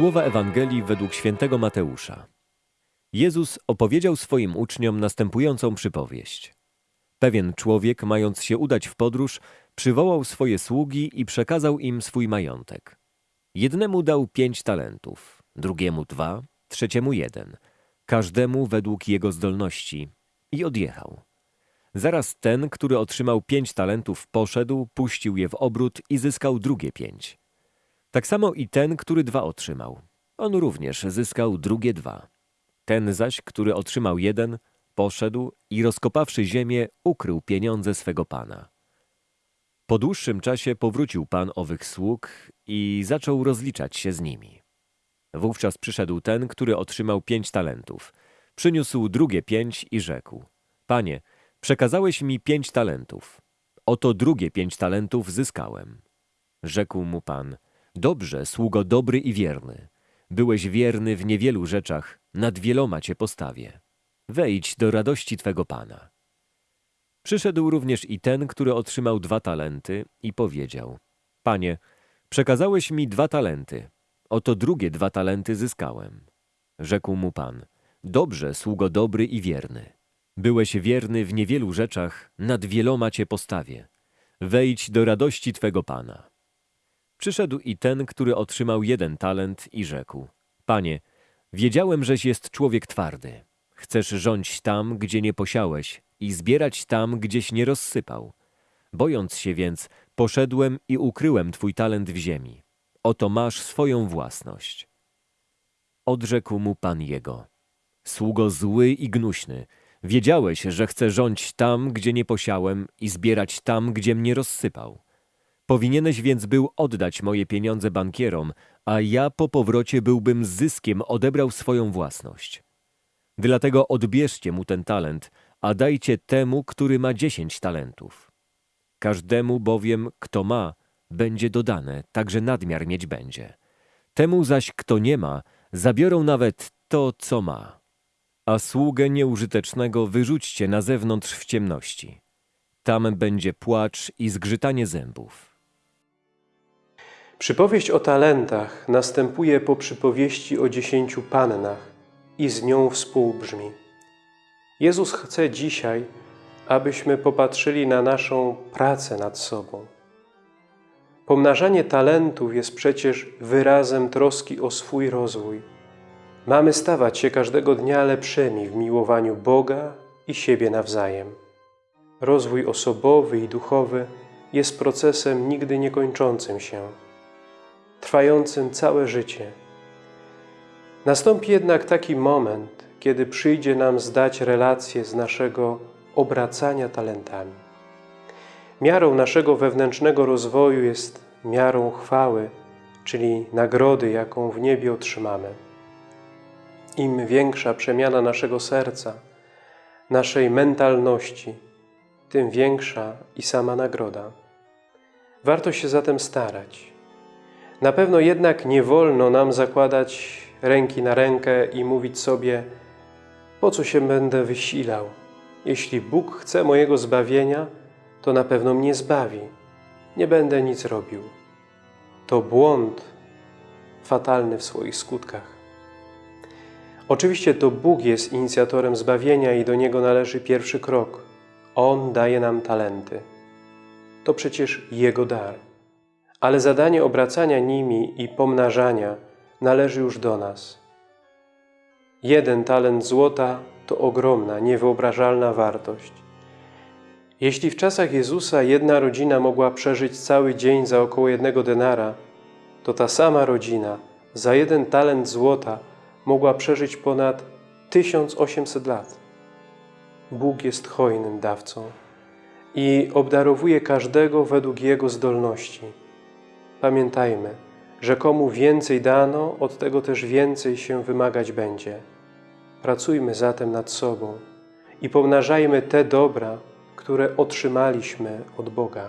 Słowa Ewangelii według świętego Mateusza. Jezus opowiedział swoim uczniom następującą przypowieść. Pewien człowiek, mając się udać w podróż, przywołał swoje sługi i przekazał im swój majątek. Jednemu dał pięć talentów, drugiemu dwa, trzeciemu jeden, każdemu według jego zdolności i odjechał. Zaraz ten, który otrzymał pięć talentów, poszedł, puścił je w obrót i zyskał drugie pięć. Tak samo i ten, który dwa otrzymał. On również zyskał drugie dwa. Ten zaś, który otrzymał jeden, poszedł i rozkopawszy ziemię, ukrył pieniądze swego pana. Po dłuższym czasie powrócił pan owych sług i zaczął rozliczać się z nimi. Wówczas przyszedł ten, który otrzymał pięć talentów. Przyniósł drugie pięć i rzekł: Panie, przekazałeś mi pięć talentów. Oto drugie pięć talentów zyskałem. Rzekł mu pan: Dobrze, sługo dobry i wierny. Byłeś wierny w niewielu rzeczach, nad wieloma cię postawię. Wejdź do radości twego pana. Przyszedł również i ten, który otrzymał dwa talenty i powiedział: Panie, przekazałeś mi dwa talenty. Oto drugie dwa talenty zyskałem. Rzekł mu pan: Dobrze, sługo dobry i wierny. Byłeś wierny w niewielu rzeczach, nad wieloma cię postawię. Wejdź do radości twego pana. Przyszedł i ten, który otrzymał jeden talent i rzekł: Panie, wiedziałem, żeś jest człowiek twardy. Chcesz rządzić tam, gdzie nie posiałeś i zbierać tam, gdzieś nie rozsypał. Bojąc się więc, poszedłem i ukryłem twój talent w ziemi. Oto masz swoją własność. Odrzekł mu pan jego. Sługo zły i gnuśny, wiedziałeś, że chcę rządzić tam, gdzie nie posiałem i zbierać tam, gdzie mnie rozsypał. Powinieneś więc był oddać moje pieniądze bankierom, a ja po powrocie byłbym z zyskiem odebrał swoją własność. Dlatego odbierzcie mu ten talent, a dajcie temu, który ma dziesięć talentów. Każdemu bowiem, kto ma, będzie dodane, także nadmiar mieć będzie. Temu zaś, kto nie ma, zabiorą nawet to, co ma. A sługę nieużytecznego wyrzućcie na zewnątrz w ciemności. Tam będzie płacz i zgrzytanie zębów. Przypowieść o talentach następuje po przypowieści o dziesięciu pannach i z nią współbrzmi. Jezus chce dzisiaj, abyśmy popatrzyli na naszą pracę nad sobą. Pomnażanie talentów jest przecież wyrazem troski o swój rozwój. Mamy stawać się każdego dnia lepszymi w miłowaniu Boga i siebie nawzajem. Rozwój osobowy i duchowy jest procesem nigdy niekończącym się, trwającym całe życie. Nastąpi jednak taki moment, kiedy przyjdzie nam zdać relację z naszego obracania talentami. Miarą naszego wewnętrznego rozwoju jest miarą chwały, czyli nagrody, jaką w niebie otrzymamy. Im większa przemiana naszego serca, naszej mentalności, tym większa i sama nagroda. Warto się zatem starać. Na pewno jednak nie wolno nam zakładać ręki na rękę i mówić sobie po co się będę wysilał? Jeśli Bóg chce mojego zbawienia, to na pewno mnie zbawi. Nie będę nic robił. To błąd fatalny w swoich skutkach. Oczywiście to Bóg jest inicjatorem zbawienia i do Niego należy pierwszy krok. On daje nam talenty. To przecież Jego dar. Ale zadanie obracania nimi i pomnażania należy już do nas. Jeden talent złota to ogromna, niewyobrażalna wartość. Jeśli w czasach Jezusa jedna rodzina mogła przeżyć cały dzień za około jednego denara, to ta sama rodzina za jeden talent złota mogła przeżyć ponad 1800 lat. Bóg jest hojnym dawcą i obdarowuje każdego według Jego zdolności. Pamiętajmy, że komu więcej dano, od tego też więcej się wymagać będzie. Pracujmy zatem nad sobą i pomnażajmy te dobra, które otrzymaliśmy od Boga.